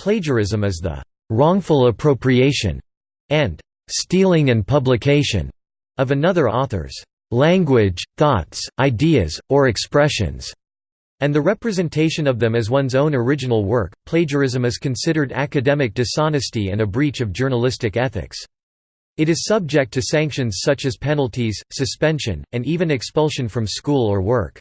Plagiarism is the «wrongful appropriation» and «stealing and publication» of another author's «language, thoughts, ideas, or expressions» and the representation of them as one's own original work. Plagiarism is considered academic dishonesty and a breach of journalistic ethics. It is subject to sanctions such as penalties, suspension, and even expulsion from school or work.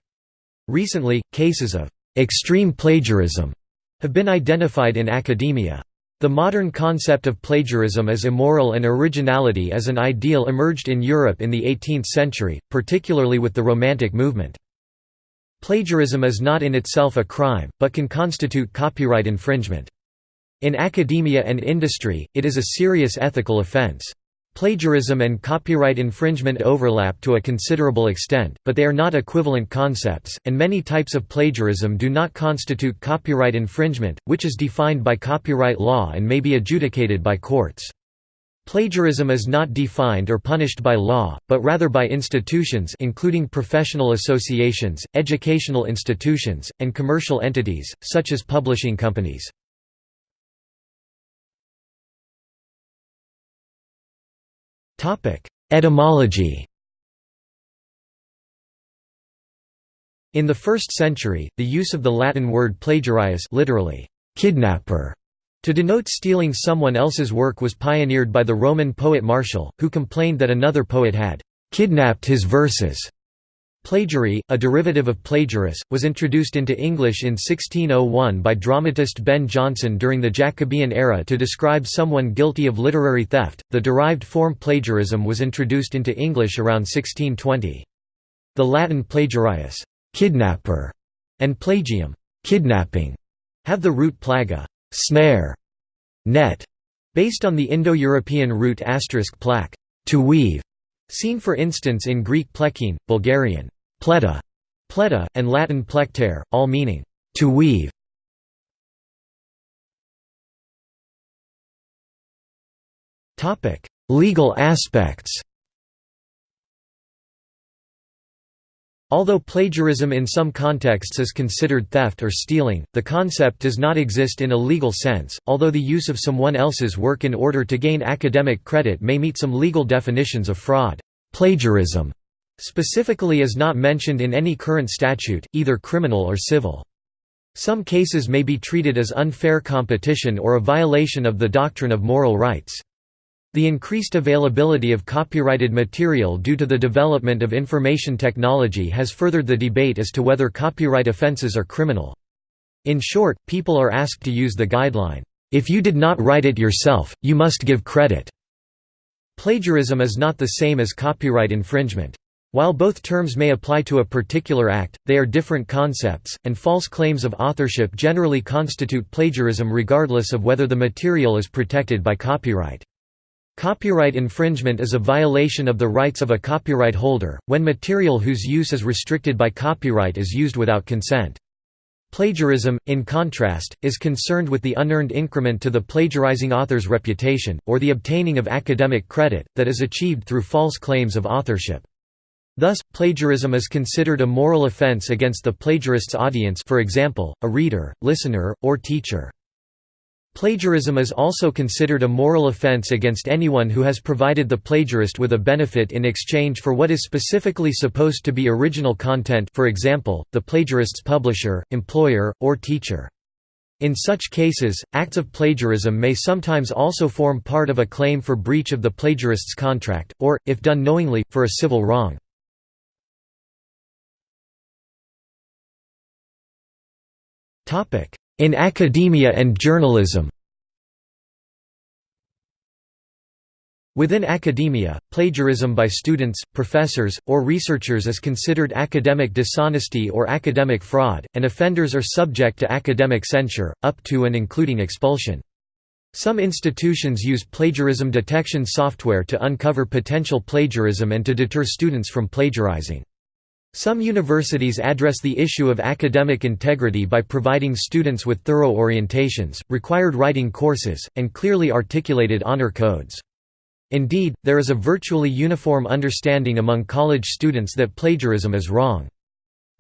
Recently, cases of extreme plagiarism have been identified in academia. The modern concept of plagiarism as immoral and originality as an ideal emerged in Europe in the 18th century, particularly with the Romantic movement. Plagiarism is not in itself a crime, but can constitute copyright infringement. In academia and industry, it is a serious ethical offense. Plagiarism and copyright infringement overlap to a considerable extent, but they are not equivalent concepts, and many types of plagiarism do not constitute copyright infringement, which is defined by copyright law and may be adjudicated by courts. Plagiarism is not defined or punished by law, but rather by institutions including professional associations, educational institutions, and commercial entities, such as publishing companies. Etymology In the 1st century, the use of the Latin word plagiarius literally, kidnapper, to denote stealing someone else's work was pioneered by the Roman poet Martial, who complained that another poet had «kidnapped his verses». Plagiary, a derivative of plagiaris, was introduced into English in 1601 by dramatist Ben Jonson during the Jacobean era to describe someone guilty of literary theft. The derived form plagiarism was introduced into English around 1620. The Latin plagiarius, kidnapper, and plagium, kidnapping, have the root plaga, snare, net, based on the Indo-European root asterisk plak, to weave, seen for instance in Greek plekein, Bulgarian pleta, pleta, and Latin plectare, all meaning to weave. Topic: Legal aspects Although plagiarism in some contexts is considered theft or stealing, the concept does not exist in a legal sense, although the use of someone else's work in order to gain academic credit may meet some legal definitions of fraud. Plagiarism specifically is not mentioned in any current statute, either criminal or civil. Some cases may be treated as unfair competition or a violation of the doctrine of moral rights. The increased availability of copyrighted material due to the development of information technology has furthered the debate as to whether copyright offenses are criminal. In short, people are asked to use the guideline, "'If you did not write it yourself, you must give credit'". Plagiarism is not the same as copyright infringement. While both terms may apply to a particular act, they are different concepts, and false claims of authorship generally constitute plagiarism regardless of whether the material is protected by copyright. Copyright infringement is a violation of the rights of a copyright holder, when material whose use is restricted by copyright is used without consent. Plagiarism, in contrast, is concerned with the unearned increment to the plagiarizing author's reputation, or the obtaining of academic credit, that is achieved through false claims of authorship. Thus, plagiarism is considered a moral offense against the plagiarist's audience for example, a reader, listener, or teacher. Plagiarism is also considered a moral offense against anyone who has provided the plagiarist with a benefit in exchange for what is specifically supposed to be original content for example, the plagiarist's publisher, employer, or teacher. In such cases, acts of plagiarism may sometimes also form part of a claim for breach of the plagiarist's contract, or, if done knowingly, for a civil wrong. In academia and journalism Within academia, plagiarism by students, professors, or researchers is considered academic dishonesty or academic fraud, and offenders are subject to academic censure, up to and including expulsion. Some institutions use plagiarism detection software to uncover potential plagiarism and to deter students from plagiarizing. Some universities address the issue of academic integrity by providing students with thorough orientations, required writing courses, and clearly articulated honor codes. Indeed, there is a virtually uniform understanding among college students that plagiarism is wrong.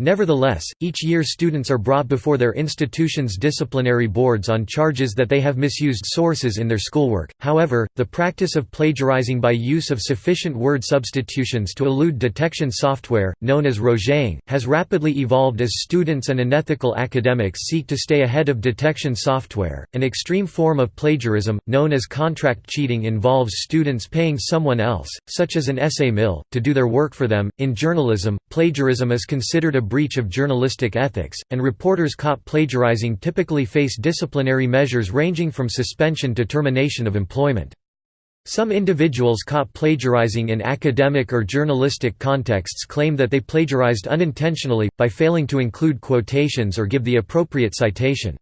Nevertheless, each year students are brought before their institution's disciplinary boards on charges that they have misused sources in their schoolwork. However, the practice of plagiarizing by use of sufficient word substitutions to elude detection software, known as rogeting, has rapidly evolved as students and unethical academics seek to stay ahead of detection software. An extreme form of plagiarism, known as contract cheating, involves students paying someone else, such as an essay mill, to do their work for them. In journalism, plagiarism is considered a breach of journalistic ethics, and reporters caught plagiarizing typically face disciplinary measures ranging from suspension to termination of employment. Some individuals caught plagiarizing in academic or journalistic contexts claim that they plagiarized unintentionally, by failing to include quotations or give the appropriate citation.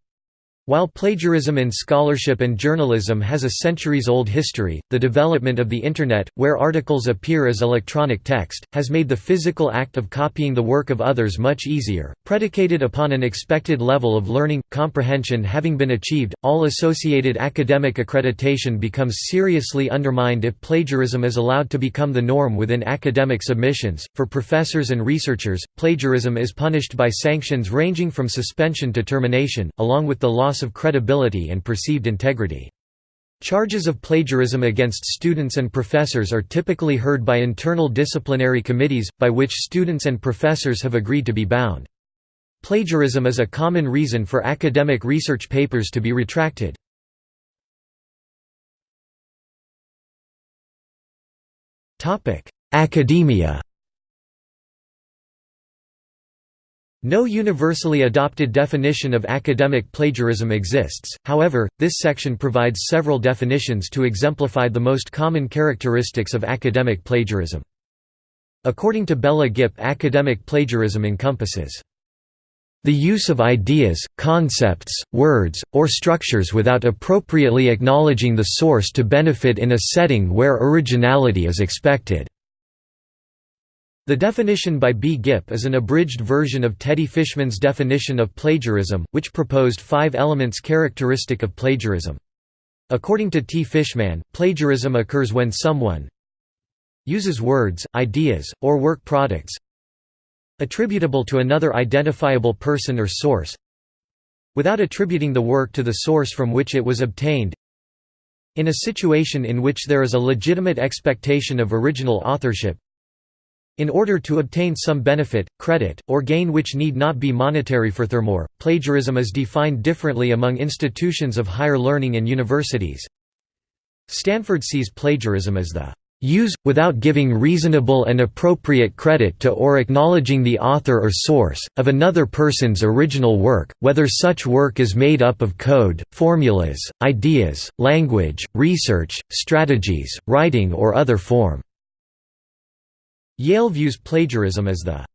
While plagiarism in scholarship and journalism has a centuries-old history, the development of the Internet, where articles appear as electronic text, has made the physical act of copying the work of others much easier. Predicated upon an expected level of learning, comprehension having been achieved, all associated academic accreditation becomes seriously undermined if plagiarism is allowed to become the norm within academic submissions. For professors and researchers, plagiarism is punished by sanctions ranging from suspension to termination, along with the loss loss of credibility and perceived integrity. Charges of plagiarism against students and professors are typically heard by internal disciplinary committees, by which students and professors have agreed to be bound. Plagiarism is a common reason for academic research papers to be retracted. Academia No universally adopted definition of academic plagiarism exists, however, this section provides several definitions to exemplify the most common characteristics of academic plagiarism. According to Bela Gipp academic plagiarism encompasses the use of ideas, concepts, words, or structures without appropriately acknowledging the source to benefit in a setting where originality is expected. The definition by B. Gipp is an abridged version of Teddi Fishman's definition of plagiarism, which proposed five elements characteristic of plagiarism. According to T. Fishman, plagiarism occurs when someone uses words, ideas, or work products attributable to another identifiable person or source without attributing the work to the source from which it was obtained in a situation in which there is a legitimate expectation of original authorship in order to obtain some benefit, credit, or gain which need not be monetary for furthermore, plagiarism is defined differently among institutions of higher learning and universities. Stanford sees plagiarism as the use, without giving reasonable and appropriate credit to or acknowledging the author or source, of another person's original work, whether such work is made up of code, formulas, ideas, language, research, strategies, writing or other form. Yale views plagiarism as the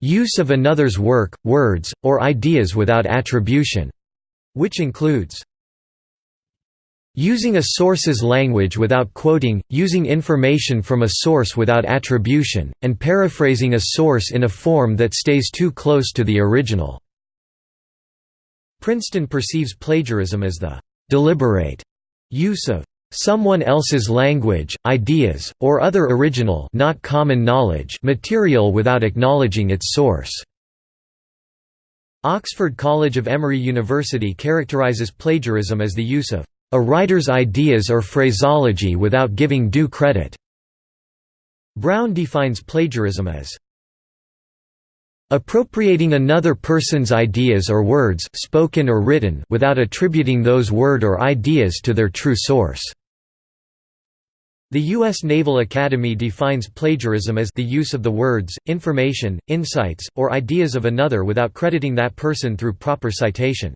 use of another's work, words, or ideas without attribution, which includes using a source's language without quoting, using information from a source without attribution, and paraphrasing a source in a form that stays too close to the original." Princeton perceives plagiarism as the «deliberate» use of someone else's language, ideas, or other original not common knowledge material without acknowledging its source." Oxford College of Emory University characterizes plagiarism as the use of a writer's ideas or phraseology without giving due credit. Brown defines plagiarism as appropriating another person's ideas or words spoken or written without attributing those word or ideas to their true source. The U.S. Naval Academy defines plagiarism as the use of the words, information, insights, or ideas of another without crediting that person through proper citation.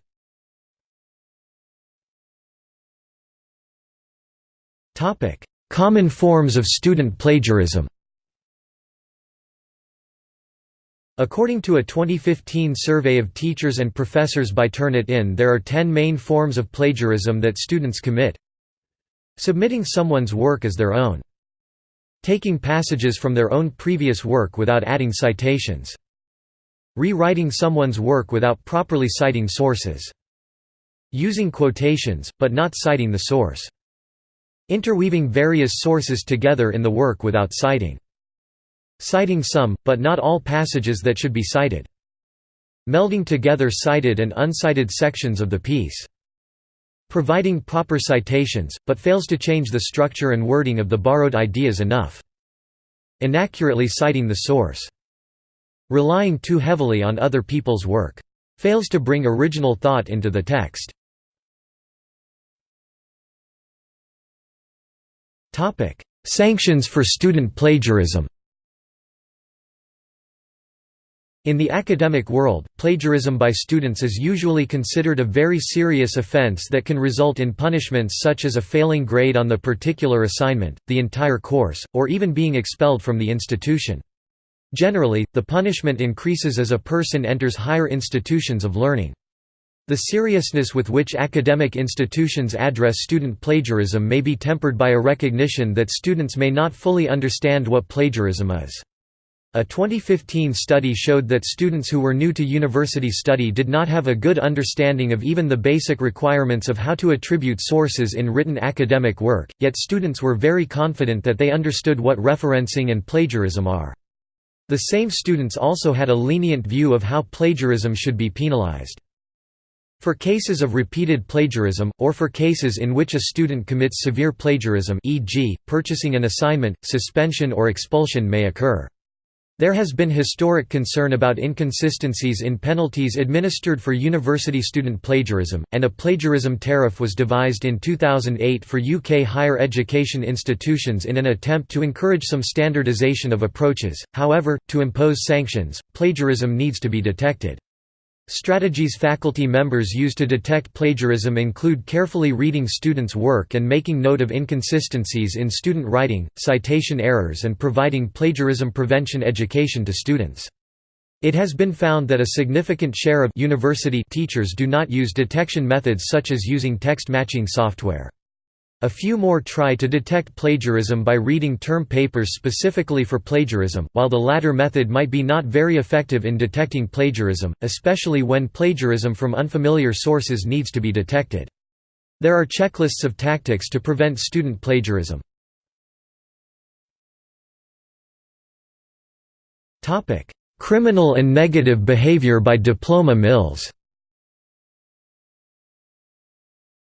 Common forms of student plagiarism According to a 2015 survey of teachers and professors by Turnitin there are 10 main forms of plagiarism that students commit. Submitting someone's work as their own. Taking passages from their own previous work without adding citations. Rewriting someone's work without properly citing sources. Using quotations, but not citing the source. Interweaving various sources together in the work without citing. Citing some, but not all passages that should be cited. Melding together cited and uncited sections of the piece. Providing proper citations, but fails to change the structure and wording of the borrowed ideas enough. Inaccurately citing the source. Relying too heavily on other people's work. Fails to bring original thought into the text. Sanctions for student plagiarism In the academic world, plagiarism by students is usually considered a very serious offense that can result in punishments such as a failing grade on the particular assignment, the entire course, or even being expelled from the institution. Generally, the punishment increases as a person enters higher institutions of learning. The seriousness with which academic institutions address student plagiarism may be tempered by a recognition that students may not fully understand what plagiarism is. A 2015 study showed that students who were new to university study did not have a good understanding of even the basic requirements of how to attribute sources in written academic work, yet students were very confident that they understood what referencing and plagiarism are. The same students also had a lenient view of how plagiarism should be penalized. For cases of repeated plagiarism, or for cases in which a student commits severe plagiarism e.g., purchasing an assignment, suspension or expulsion may occur. There has been historic concern about inconsistencies in penalties administered for university student plagiarism, and a plagiarism tariff was devised in 2008 for UK higher education institutions in an attempt to encourage some standardisation of approaches, however, to impose sanctions, plagiarism needs to be detected. Strategies faculty members use to detect plagiarism include carefully reading students' work and making note of inconsistencies in student writing, citation errors and providing plagiarism prevention education to students. It has been found that a significant share of university teachers do not use detection methods such as using text matching software. A few more try to detect plagiarism by reading term papers specifically for plagiarism, while the latter method might be not very effective in detecting plagiarism, especially when plagiarism from unfamiliar sources needs to be detected. There are checklists of tactics to prevent student plagiarism. Criminal and negative behavior by diploma mills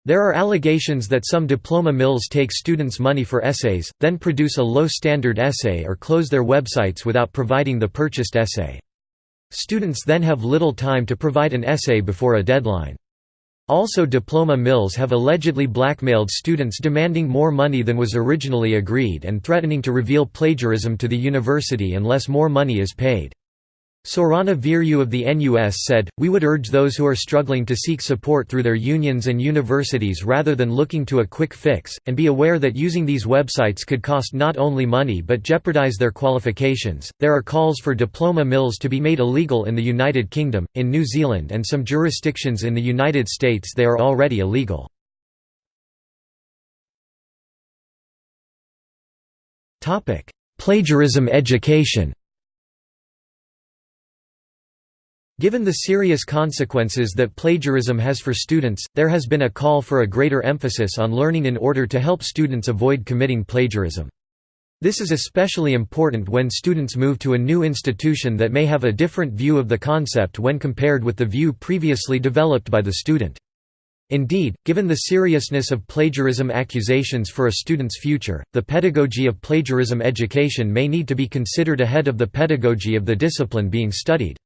There are allegations that some diploma mills take students' money for essays, then produce a low-standard essay or close their websites without providing the purchased essay. Students then have little time to provide an essay before a deadline. Also diploma mills have allegedly blackmailed students demanding more money than was originally agreed and threatening to reveal plagiarism to the university unless more money is paid. Sorana Vieru of the NUS said, We would urge those who are struggling to seek support through their unions and universities rather than looking to a quick fix, and be aware that using these websites could cost not only money but jeopardize their qualifications. There are calls for diploma mills to be made illegal in the United Kingdom, in New Zealand, and some jurisdictions in the United States they are already illegal. Plagiarism education Given the serious consequences that plagiarism has for students, there has been a call for a greater emphasis on learning in order to help students avoid committing plagiarism. This is especially important when students move to a new institution that may have a different view of the concept when compared with the view previously developed by the student. Indeed, given the seriousness of plagiarism accusations for a student's future, the pedagogy of plagiarism education may need to be considered ahead of the pedagogy of the discipline being studied.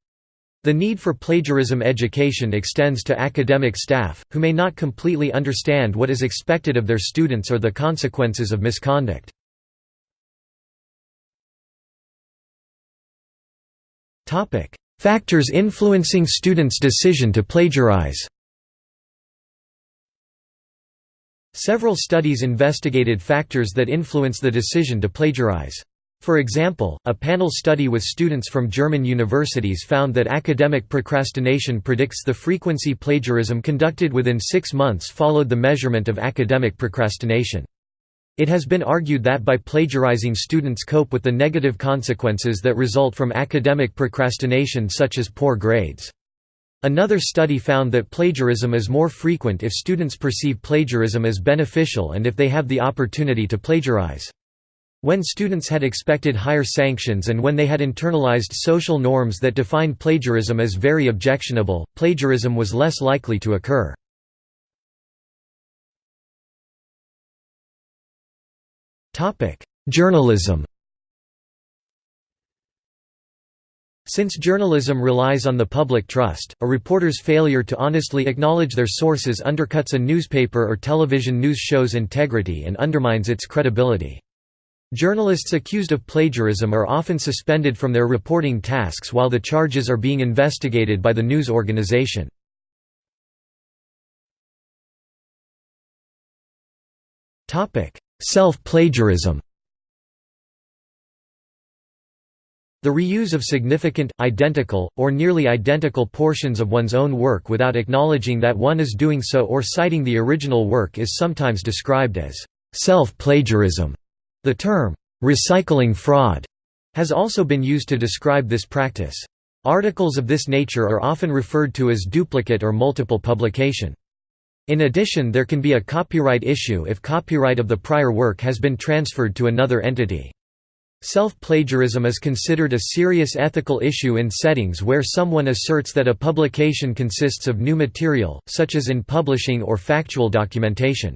The need for plagiarism education extends to academic staff, who may not completely understand what is expected of their students or the consequences of misconduct. Factors influencing students' decision to plagiarize Several studies investigated factors that influence the decision to plagiarize. For example, a panel study with students from German universities found that academic procrastination predicts the frequency plagiarism conducted within six months followed the measurement of academic procrastination. It has been argued that by plagiarizing students cope with the negative consequences that result from academic procrastination such as poor grades. Another study found that plagiarism is more frequent if students perceive plagiarism as beneficial and if they have the opportunity to plagiarize. When students had expected higher sanctions and when they had internalized social norms that defined plagiarism as very objectionable, plagiarism was less likely to occur. Journalism Since journalism relies on the public trust, a reporter's failure to honestly acknowledge their sources undercuts a newspaper or television news show's integrity and undermines its credibility. Journalists accused of plagiarism are often suspended from their reporting tasks while the charges are being investigated by the news organization. Self-plagiarism The reuse of significant, identical, or nearly identical portions of one's own work without acknowledging that one is doing so or citing the original work is sometimes described as self-plagiarism. The term, recycling fraud, has also been used to describe this practice. Articles of this nature are often referred to as duplicate or multiple publication. In addition there can be a copyright issue if copyright of the prior work has been transferred to another entity. Self-plagiarism is considered a serious ethical issue in settings where someone asserts that a publication consists of new material, such as in publishing or factual documentation.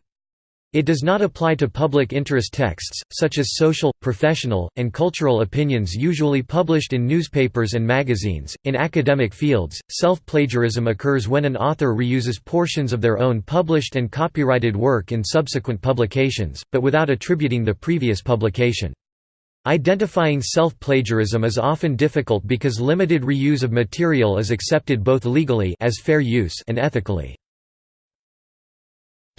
It does not apply to public interest texts, such as social, professional, and cultural opinions usually published in newspapers and magazines. In academic fields, self plagiarism occurs when an author reuses portions of their own published and copyrighted work in subsequent publications, but without attributing the previous publication. Identifying self-plagiarism is often difficult because limited reuse of material is accepted both legally as fair use and ethically.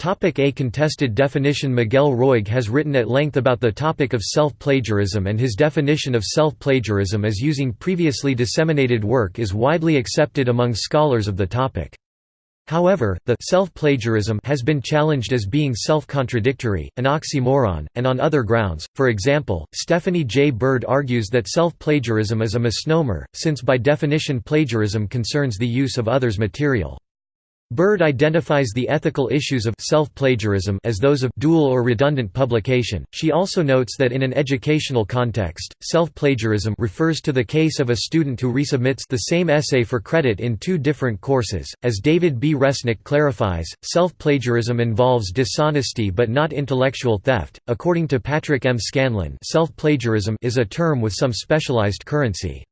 A contested definition Miguel Roig has written at length about the topic of self-plagiarism and his definition of self-plagiarism as using previously disseminated work is widely accepted among scholars of the topic. However, the self-plagiarism has been challenged as being self-contradictory, an oxymoron, and on other grounds. For example, Stephanie J. Bird argues that self-plagiarism is a misnomer, since by definition plagiarism concerns the use of others' material. Bird identifies the ethical issues of self-plagiarism as those of dual or redundant publication. She also notes that in an educational context, self-plagiarism refers to the case of a student who resubmits the same essay for credit in two different courses. As David B. Resnik clarifies, self-plagiarism involves dishonesty but not intellectual theft. According to Patrick M. Scanlon, self-plagiarism is a term with some specialized currency.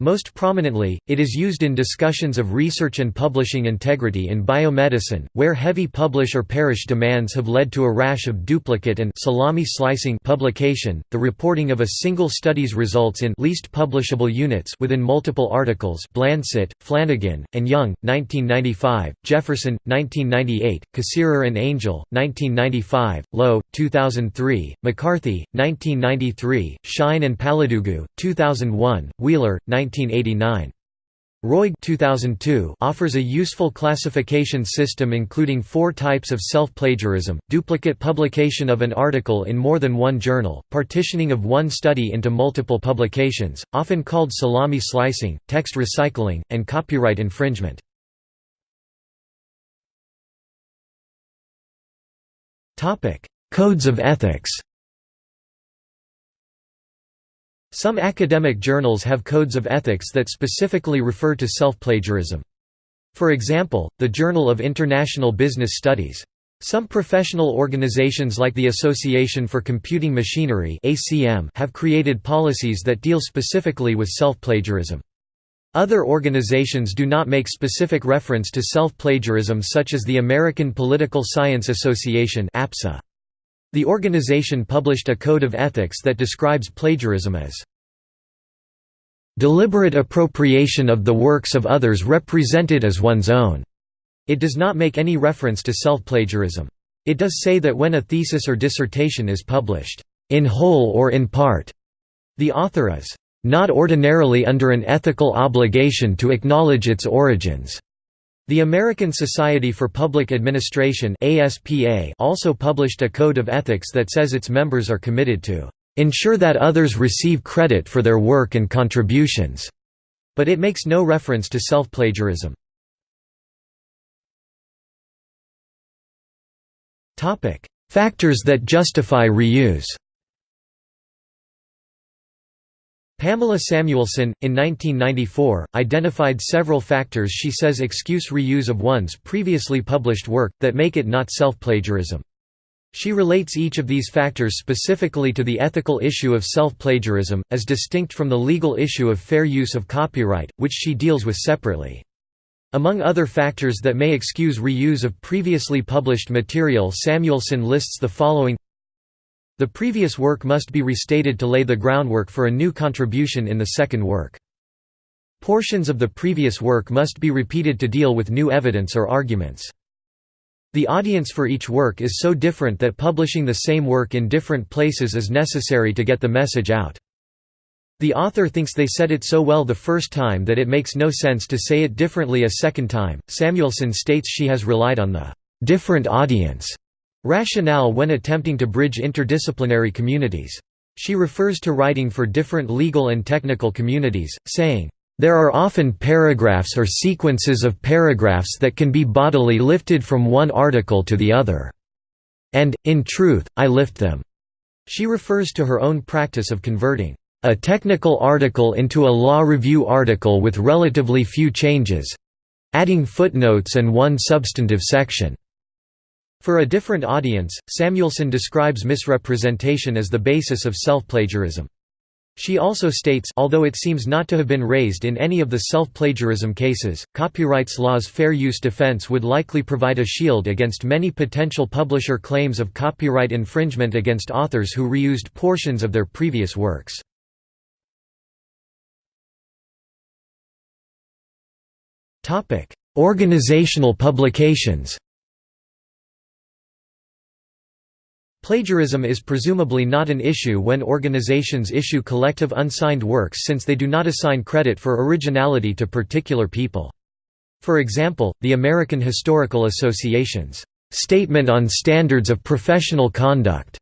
Most prominently, it is used in discussions of research and publishing integrity in biomedicine, where heavy publish or perish demands have led to a rash of duplicate and salami slicing publication. The reporting of a single study's results in least publishable units within multiple articles. Blancett, Flanagin, and Young, 1995; Jefferson, 1998; Kassirer and Angell, 1995; Lowe, 2003; McCarthy, 1993; Schein and Paladugu, 2001; Wheeler, 1989. Roig 2002 offers a useful classification system including four types of self-plagiarism, duplicate publication of an article in more than one journal, partitioning of one study into multiple publications, often called salami slicing, text recycling, and copyright infringement. Codes of ethics Some academic journals have codes of ethics that specifically refer to self-plagiarism. For example, the Journal of International Business Studies. Some professional organizations like the Association for Computing Machinery have created policies that deal specifically with self-plagiarism. Other organizations do not make specific reference to self-plagiarism such as the American Political Science Association APSA. The organization published a code of ethics that describes plagiarism as deliberate appropriation of the works of others represented as one's own. It does not make any reference to self-plagiarism. It does say that when a thesis or dissertation is published, in whole or in part, the author is not ordinarily under an ethical obligation to acknowledge its origins. The American Society for Public Administration also published a code of ethics that says its members are committed to ensure that others receive credit for their work and contributions, but it makes no reference to self-plagiarism. Factors that justify reuse Pamela Samuelson, in 1994, identified several factors she says excuse reuse of one's previously published work, that make it not self-plagiarism. She relates each of these factors specifically to the ethical issue of self-plagiarism, as distinct from the legal issue of fair use of copyright, which she deals with separately. Among other factors that may excuse reuse of previously published material Samuelson lists the following The previous work must be restated to lay the groundwork for a new contribution in the second work. Portions of the previous work must be repeated to deal with new evidence or arguments. The audience for each work is so different that publishing the same work in different places is necessary to get the message out. The author thinks they said it so well the first time that it makes no sense to say it differently a second time. Samuelson states she has relied on the different audience rationale when attempting to bridge interdisciplinary communities. She refers to writing for different legal and technical communities, saying, there are often paragraphs or sequences of paragraphs that can be bodily lifted from one article to the other. And, in truth, I lift them." She refers to her own practice of converting a technical article into a law review article with relatively few changes—adding footnotes and one substantive section. For a different audience, Samuelson describes misrepresentation as the basis of self-plagiarism. She also states although it seems not to have been raised in any of the self-plagiarism cases, copyrights law's fair use defense would likely provide a shield against many potential publisher claims of copyright infringement against authors who reused portions of their previous works. Organizational publications Plagiarism is presumably not an issue when organizations issue collective unsigned works since they do not assign credit for originality to particular people. For example, the American Historical Association's Statement on Standards of Professional Conduct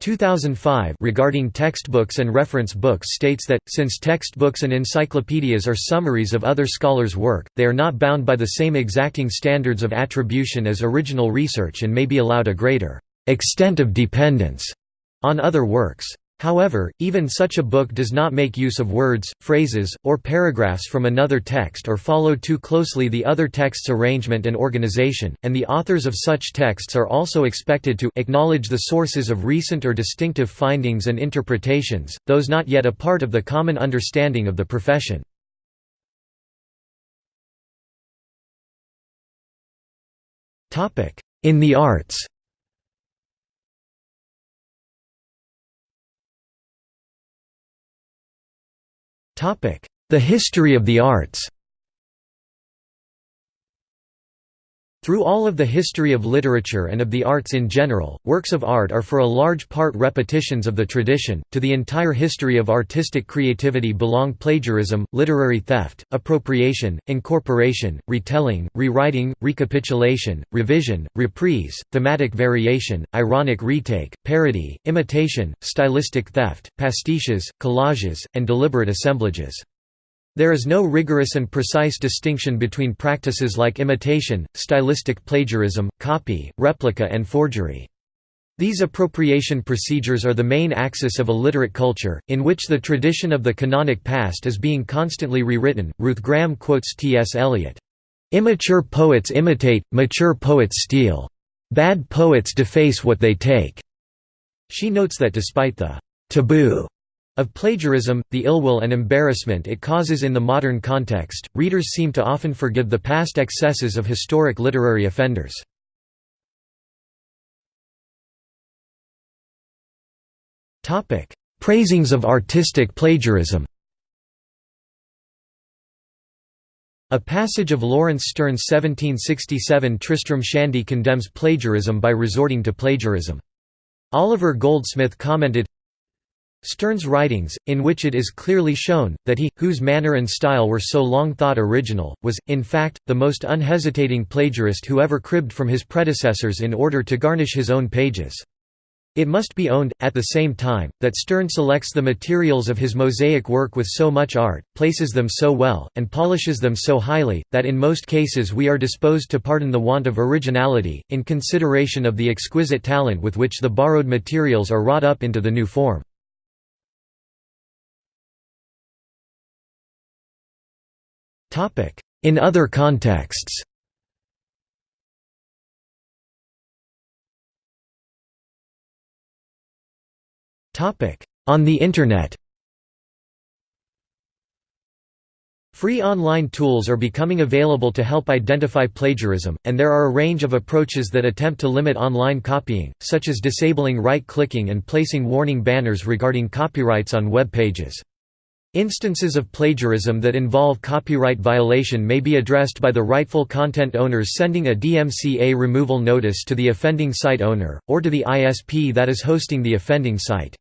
2005 regarding textbooks and reference books states that, since textbooks and encyclopedias are summaries of other scholars' work, they are not bound by the same exacting standards of attribution as original research and may be allowed a greater extent of dependence on other works. However, even such a book does not make use of words, phrases, or paragraphs from another text or follow too closely the other text's arrangement and organization, and the authors of such texts are also expected to acknowledge the sources of recent or distinctive findings and interpretations, those not yet a part of the common understanding of the profession. In the arts The history of the arts Through all of the history of literature and of the arts in general, works of art are for a large part repetitions of the tradition. To the entire history of artistic creativity belong plagiarism, literary theft, appropriation, incorporation, retelling, rewriting, recapitulation, revision, reprise, thematic variation, ironic retake, parody, imitation, stylistic theft, pastiches, collages, and deliberate assemblages. There is no rigorous and precise distinction between practices like imitation, stylistic plagiarism, copy, replica and forgery. These appropriation procedures are the main axis of a literate culture, in which the tradition of the canonic past is being constantly rewritten. Ruth Graham quotes T.S. Eliot, Immature poets imitate, mature poets steal. Bad poets deface what they take. She notes that despite the taboo of plagiarism, the ill-will and embarrassment it causes in the modern context, readers seem to often forgive the past excesses of historic literary offenders. Praisings of artistic plagiarism A passage of Laurence Sterne's 1767 Tristram Shandy condemns plagiarism by resorting to plagiarism. Oliver Goldsmith commented, Sterne's writings, in which it is clearly shown, that he, whose manner and style were so long thought original, was, in fact, the most unhesitating plagiarist who ever cribbed from his predecessors in order to garnish his own pages. It must be owned, at the same time, that Sterne selects the materials of his mosaic work with so much art, places them so well, and polishes them so highly, that in most cases we are disposed to pardon the want of originality, in consideration of the exquisite talent with which the borrowed materials are wrought up into the new form. In other contexts. On the Internet. Free online tools are becoming available to help identify plagiarism, and there are a range of approaches that attempt to limit online copying, such as disabling right-clicking and placing warning banners regarding copyrights on web pages. Instances of plagiarism that involve copyright violation may be addressed by the rightful content owners sending a DMCA removal notice to the offending site owner, or to the ISP that is hosting the offending site.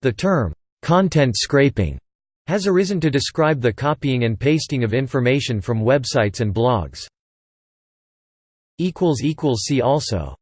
The term, "'content scraping' has arisen to describe the copying and pasting of information from websites and blogs. See also